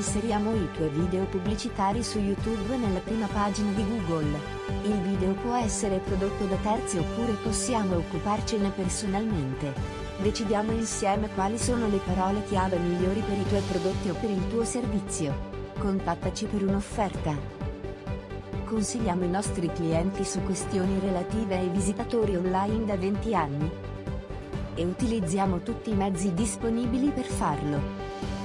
Inseriamo i tuoi video pubblicitari su YouTube nella prima pagina di Google. Il video può essere prodotto da terzi oppure possiamo occuparcene personalmente. Decidiamo insieme quali sono le parole chiave migliori per i tuoi prodotti o per il tuo servizio. Contattaci per un'offerta. Consigliamo i nostri clienti su questioni relative ai visitatori online da 20 anni. E utilizziamo tutti i mezzi disponibili per farlo.